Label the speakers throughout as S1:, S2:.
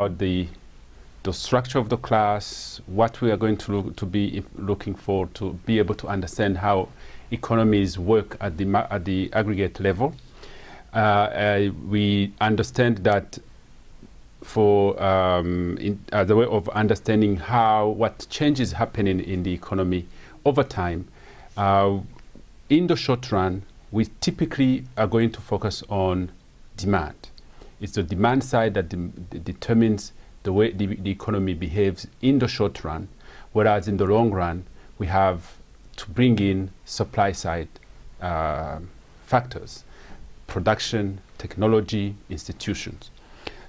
S1: about the the structure of the class, what we are going to look, to be looking for to be able to understand how economies work at the at the aggregate level. Uh, uh, we understand that for um, in, as a way of understanding how what changes happening in the economy over time. Uh, in the short run, we typically are going to focus on demand. It's the demand side that de determines the way the, the, economy behaves in the short run, whereas in the long run, we have to bring in supply side uh, factors, production, technology, institutions.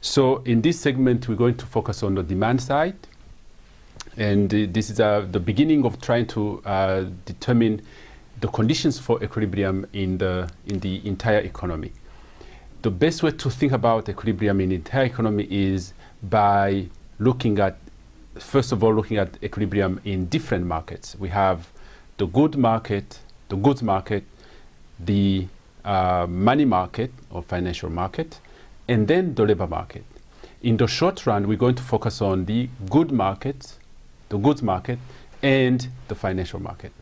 S1: So in this segment, we're going to focus on the demand side. And uh, this is uh, the beginning of trying to uh, determine the conditions for equilibrium in the, in the entire economy. The best way to think about equilibrium in the entire economy is by looking at, first of all, looking at equilibrium in different markets. We have the good market, the goods market, the uh, money market or financial market, and then the labor market. In the short run, we're going to focus on the good market, the goods market, and the financial market.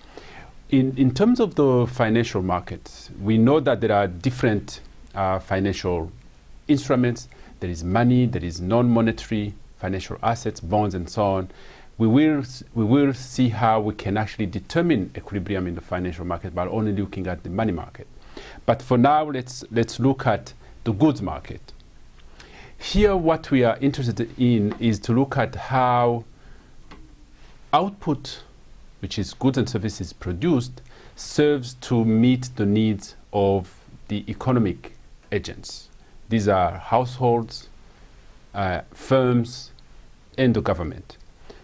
S1: In, in terms of the financial market, we know that there are different uh, financial instruments. There is money, there is non-monetary financial assets, bonds, and so on. We will, we will see how we can actually determine equilibrium in the financial market by only looking at the money market. But for now, let's, let's look at the goods market. Here, what we are interested in is to look at how output, which is goods and services produced, serves to meet the needs of the economic agents. These are households, uh, firms, and the government.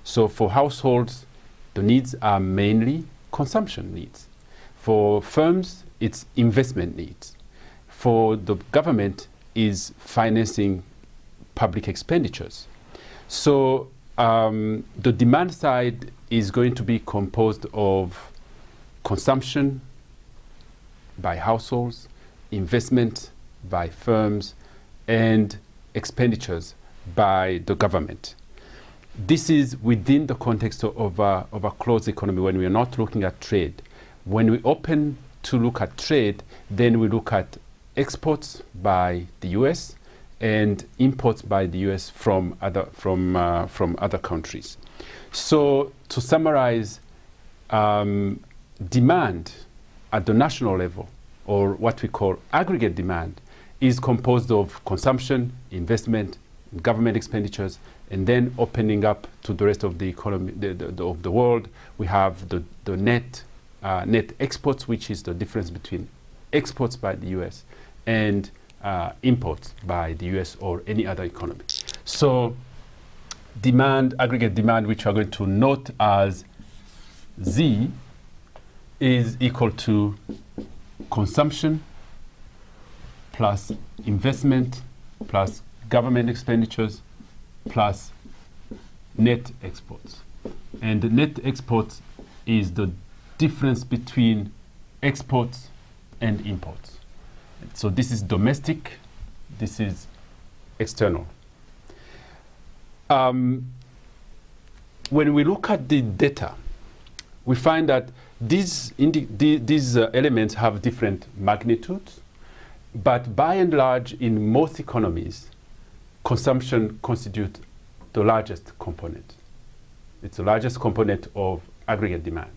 S1: So for households, the needs are mainly consumption needs. For firms, it's investment needs. For the government, is financing public expenditures. So um, the demand side is going to be composed of consumption by households, investment by firms, and expenditures by the government. This is within the context of a, of a closed economy when we are not looking at trade. When we open to look at trade, then we look at exports by the US, and imports by the US from other, from, uh, from other countries. So to summarize, um, demand at the national level, or what we call aggregate demand, is composed of consumption, investment, government expenditures, and then opening up to the rest of the economy the, the, of the world, we have the, the net, uh, net exports, which is the difference between exports by the US and uh, imports by the US or any other economy. So demand, aggregate demand, which we're going to note as Z, is equal to consumption plus investment plus government expenditures plus net exports. And the net exports is the difference between exports and imports. So this is domestic, this is external. Um, when we look at the data, we find that these, these uh, elements have different magnitudes, but by and large, in most economies, consumption constitutes the largest component. It's the largest component of aggregate demand.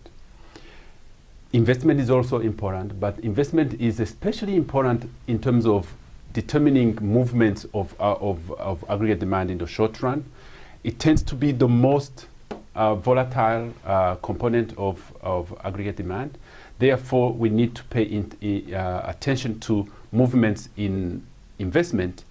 S1: Investment is also important, but investment is especially important in terms of determining movements of, uh, of, of, aggregate demand in the short run. It tends to be the most uh, volatile uh, component of, of aggregate demand. Therefore, we need to pay in, uh, attention to movements in investment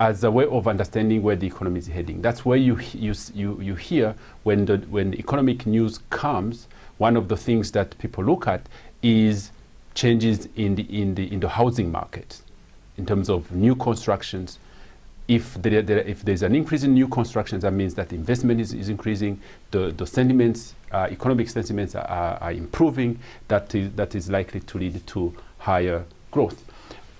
S1: as a way of understanding where the economy is heading. That's where you, you, you, you hear when the, when economic news comes, one of the things that people look at is changes in the, in the, in the housing market in terms of new constructions. If, there, there, if there's an increase in new constructions, that means that investment is, is increasing, the, the sentiments, uh, economic sentiments are, are, improving, that is, that is likely to lead to higher growth.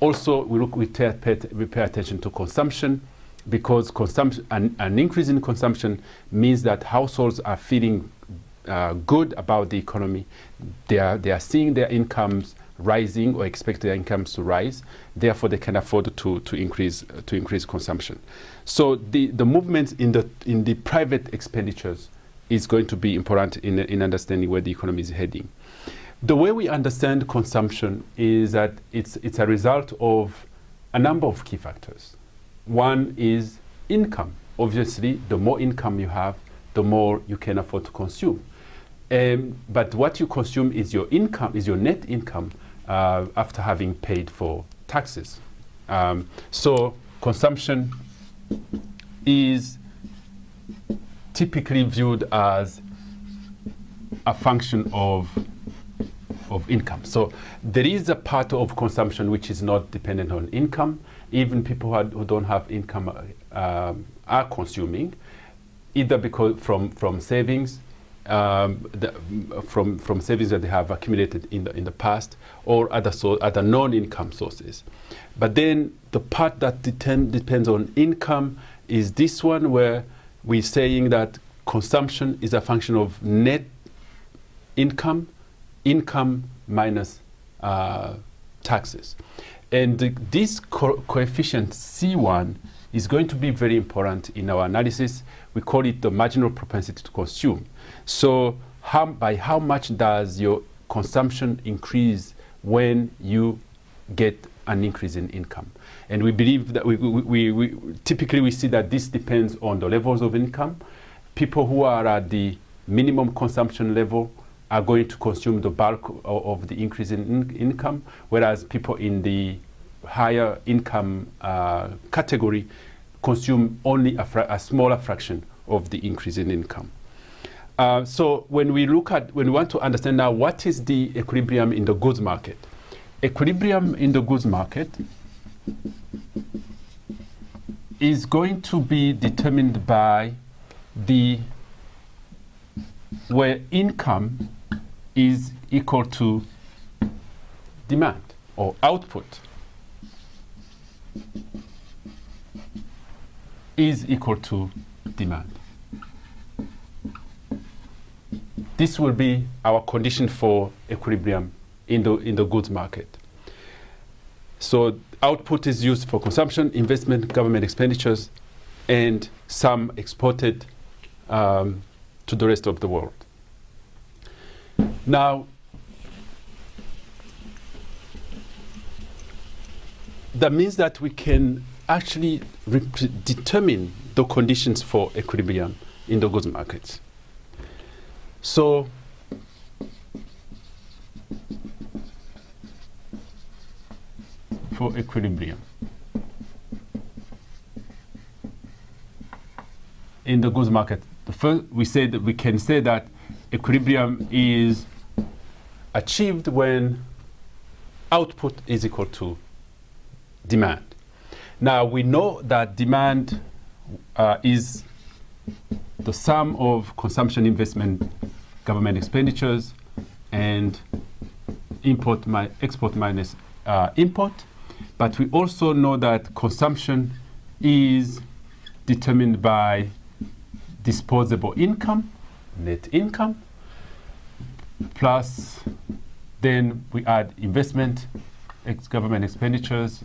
S1: Also, we, look, we, pay, we pay attention to consumption. because consumption, an, an increase in consumption means that households are feeling uh, good about the economy. They are, they are seeing their incomes rising or expect their incomes to rise. Therefore, they can afford to, to, increase, uh, to increase consumption. So the, the movement in the, in the private expenditures is going to be important in, in understanding where the economy is heading. The way we understand consumption is that it's, it's a result of a number of key factors. One is income. Obviously, the more income you have, the more you can afford to consume. Um, but what you consume is your income, is your net income uh, after having paid for taxes. Um, so consumption is typically viewed as a function of of income. So there is a part of consumption which is not dependent on income. Even people who, don't have income uh, are consuming, either because from from savings, um, the, from from savings that they have accumulated in the in the past, or other so other non-income sources. But then the part that depends on income is this one where we're saying that consumption is a function of net income income minus uh, taxes. And this co coefficient C1 is going to be very important in our analysis. We call it the marginal propensity to consume. So how, by how much does your consumption increase when you get an increase in income? And we believe that we, we, we, we typically we see that this depends on the levels of income. People who are at the minimum consumption level are going to consume the bulk of, the increase in, in, income, whereas people in the higher income uh, category consume only a, a, smaller fraction of the increase in income. Uh, so when we look at, when we want to understand now what is the equilibrium in the goods market, equilibrium in the goods market is going to be determined by the where income is equal to demand or output is equal to demand. This will be our condition for equilibrium in the, in the goods market. So output is used for consumption, investment, government expenditures, and some exported um, to the rest of the world. Now, that means that we can actually determine the conditions for equilibrium in the goods markets. So, for equilibrium in the goods market, the first we that we can say that equilibrium is achieved when output is equal to demand. Now we know that demand uh, is the sum of consumption, investment, government expenditures, and import mi export minus uh, import. But we also know that consumption is determined by disposable income, net income, plus then we add investment, ex government expenditures,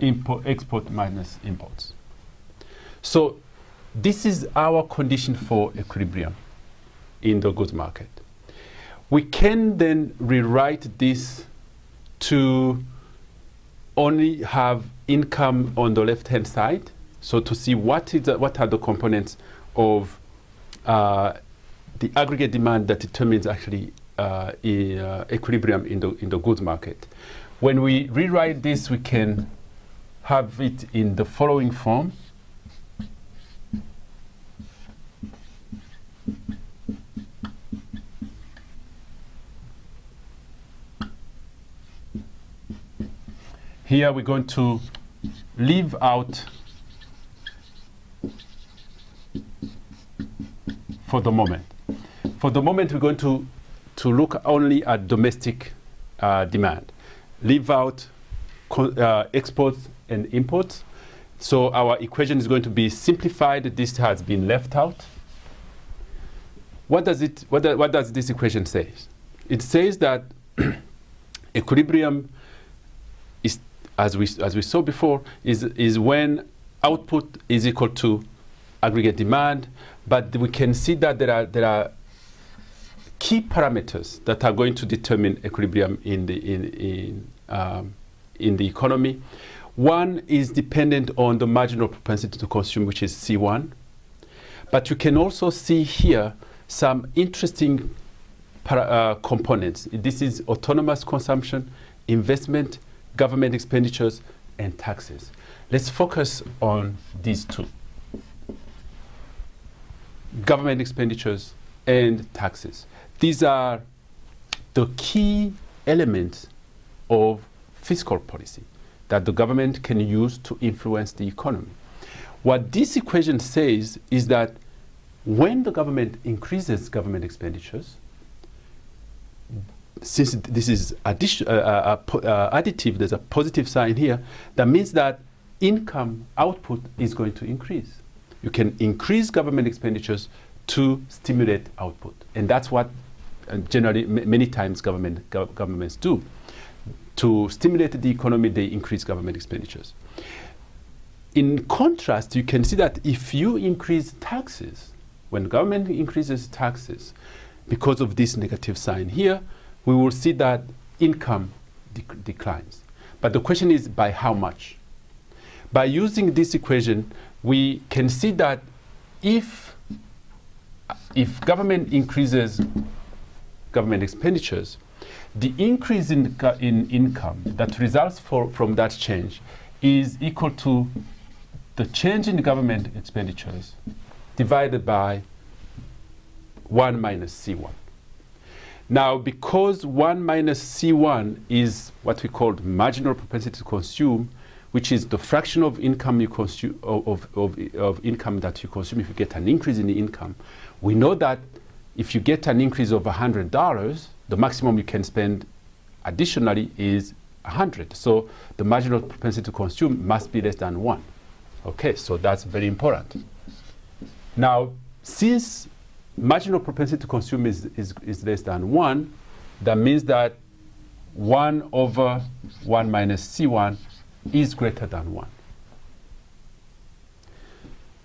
S1: import, export minus imports. So this is our condition for equilibrium in the goods market. We can then rewrite this to only have income on the left-hand side, so to see what, is the, what are the components of uh, the aggregate demand that determines actually uh, uh, equilibrium in the, in the goods market. When we rewrite this, we can have it in the following form. Here we're going to leave out for the moment. For the moment, we're going to, to look only at domestic uh, demand, leave out uh, exports and imports, So our equation is going to be simplified. This has been left out. What does, it, what, what does this equation say? It says that equilibrium is, as we, as we saw before, is, is when output is equal to aggregate demand, but we can see that there are, there are key parameters that are going to determine equilibrium in the, in, in, um, in the economy. One is dependent on the marginal propensity to consume, which is C1. But you can also see here some interesting para, uh, components. This is autonomous consumption, investment, government expenditures, and taxes. Let's focus on these two. Government expenditures and taxes. These are the key elements of fiscal policy that the government can use to influence the economy. What this equation says is that when the government increases government expenditures, since this is uh, uh, uh, uh, additive, there's a positive sign here, that means that income output is going to increase. You can increase government expenditures to stimulate output. And that's what uh, generally many times government, gov governments do to stimulate the economy, they increase government expenditures. In contrast, you can see that if you increase taxes, when government increases taxes, because of this negative sign here, we will see that income dec declines. But the question is by how much? By using this equation, we can see that if, if government increases government expenditures, the increase in, in income that results for, from that change is equal to the change in government expenditures divided by 1 minus C1. Now, because 1 minus C1 is what we call marginal propensity to consume, which is the fraction of income you consume of, of, of income that you consume if you get an increase in the income, we know that if you get an increase of $100, the maximum you can spend additionally is 100. So the marginal propensity to consume must be less than 1. Okay, so that's very important. Now, since marginal propensity to consume is, is, is less than 1, that means that 1 over 1 minus C1 is greater than 1.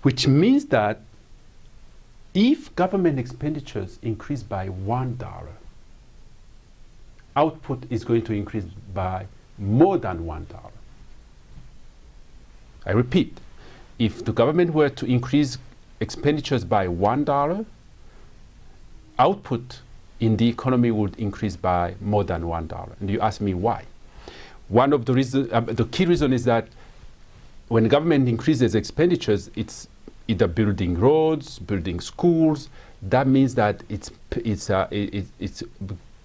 S1: Which means that if government expenditures increase by $1, output is going to increase by more than $1. I repeat, if the government were to increase expenditures by $1, output in the economy would increase by more than $1. And you ask me why. One of the reasons, uh, the key reason is that when government increases expenditures, it's either building roads, building schools. That means that it's, it's, uh, it, it's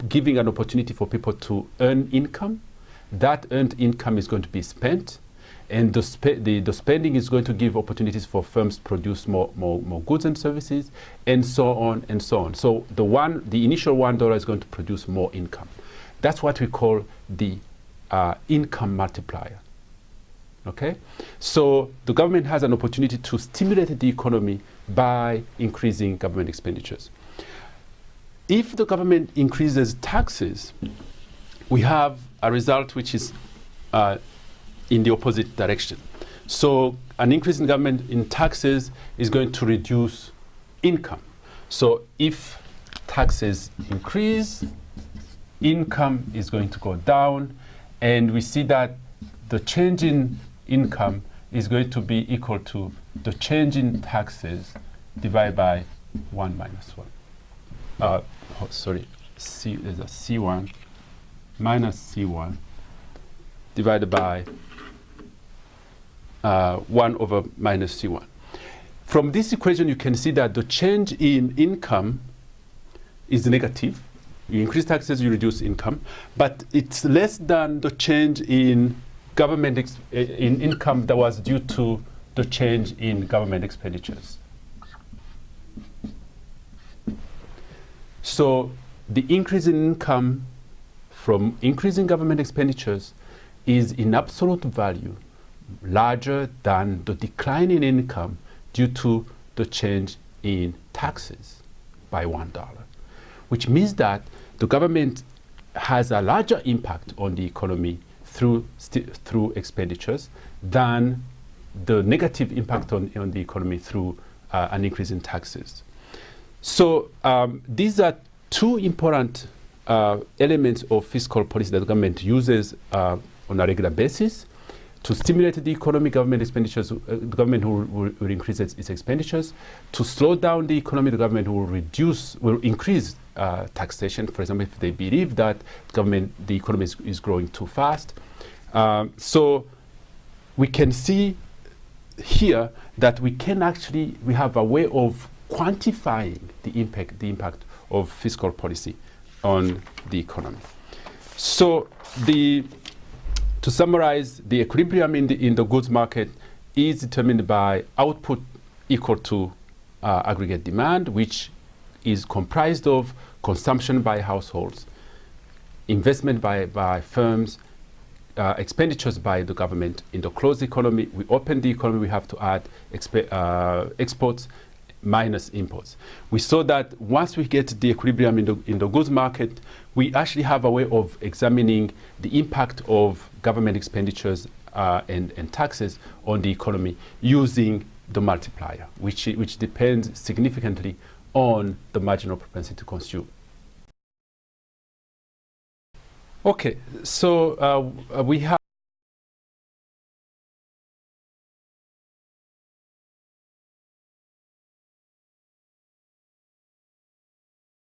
S1: giving an opportunity for people to earn income. That earned income is going to be spent, and the, the, the, spending is going to give opportunities for firms to produce more, more, more goods and services, and so on and so on. So the, one, the initial $1 is going to produce more income. That's what we call the uh, income multiplier. Okay? So the government has an opportunity to stimulate the economy by increasing government expenditures if the government increases taxes, we have a result which is uh, in the opposite direction. So an increase in government in taxes is going to reduce income. So if taxes increase, income is going to go down, and we see that the change in income is going to be equal to the change in taxes divided by 1 minus 1 uh, oh, sorry, C is a C1 minus C1 divided by uh, 1 over minus C1. From this equation, you can see that the change in income is negative. You increase taxes, you reduce income, but it's less than the change in government eh, in income that was due to the change in government expenditures. So the increase in income from increasing government expenditures is in absolute value larger than the decline in income due to the change in taxes by $1, which means that the government has a larger impact on the economy through, through expenditures than the negative impact on, on the economy through uh, an increase in taxes. So um, these are two important uh, elements of fiscal policy that the government uses uh, on a regular basis to stimulate the economy, government expenditures, uh, the government will, will, will increase its, its, expenditures. To slow down the economy, the government will reduce, will increase uh, taxation. For example, if they believe that government, the economy is, is growing too fast. Um, so we can see here that we can actually, we have a way of quantifying the impact, the impact of fiscal policy on the economy. So the, to summarize, the equilibrium in the, in the goods market is determined by output equal to uh, aggregate demand, which is comprised of consumption by households, investment by, by firms, uh, expenditures by the government in the closed economy. We open the economy, we have to add uh, exports minus imports. We saw that once we get the equilibrium in the, in the goods market, we actually have a way of examining the impact of government expenditures uh, and, and taxes on the economy using the multiplier, which, which depends significantly on the marginal propensity to consume. Okay, so uh, we have